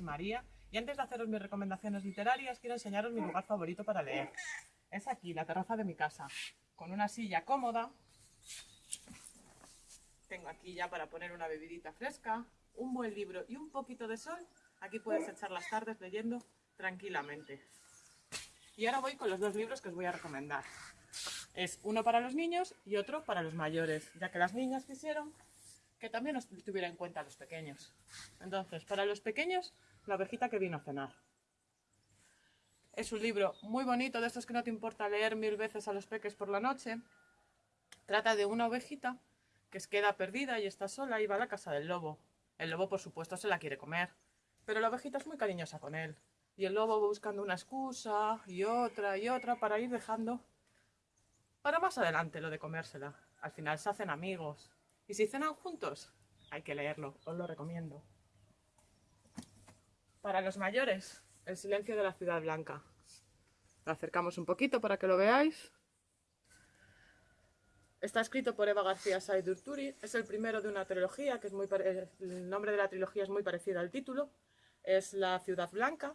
María y antes de haceros mis recomendaciones literarias quiero enseñaros mi lugar favorito para leer. Es aquí, la terraza de mi casa, con una silla cómoda. Tengo aquí ya para poner una bebidita fresca, un buen libro y un poquito de sol. Aquí puedes echar las tardes leyendo tranquilamente. Y ahora voy con los dos libros que os voy a recomendar. Es uno para los niños y otro para los mayores, ya que las niñas quisieron que también os tuviera en cuenta los pequeños. Entonces, para los pequeños, La ovejita que vino a cenar. Es un libro muy bonito, de estos que no te importa leer mil veces a los peques por la noche. Trata de una ovejita que queda perdida y está sola y va a la casa del lobo. El lobo, por supuesto, se la quiere comer, pero la ovejita es muy cariñosa con él. Y el lobo va buscando una excusa y otra y otra para ir dejando para más adelante lo de comérsela. Al final se hacen amigos. Y si cenan juntos, hay que leerlo, os lo recomiendo. Para los mayores, El silencio de la ciudad blanca. Lo acercamos un poquito para que lo veáis. Está escrito por Eva García Said Urturi. Es el primero de una trilogía, que es muy el nombre de la trilogía es muy parecido al título. Es La ciudad blanca.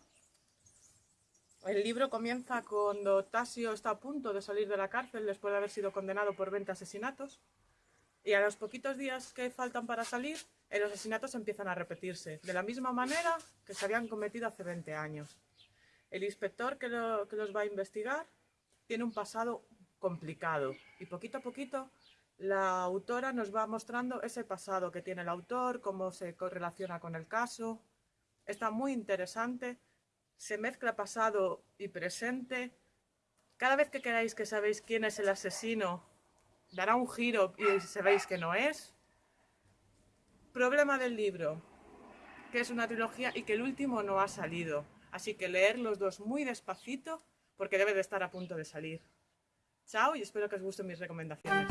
El libro comienza cuando Tasio está a punto de salir de la cárcel después de haber sido condenado por 20 asesinatos. Y a los poquitos días que faltan para salir, los asesinatos empiezan a repetirse, de la misma manera que se habían cometido hace 20 años. El inspector que, que los va a investigar tiene un pasado complicado y poquito a poquito la autora nos va mostrando ese pasado que tiene el autor, cómo se correlaciona con el caso. Está muy interesante se mezcla pasado y presente. Cada vez que queráis que sabéis quién es el asesino, dará un giro y sabéis que no es. Problema del libro, que es una trilogía y que el último no ha salido. Así que leer los dos muy despacito porque debe de estar a punto de salir. Chao y espero que os gusten mis recomendaciones.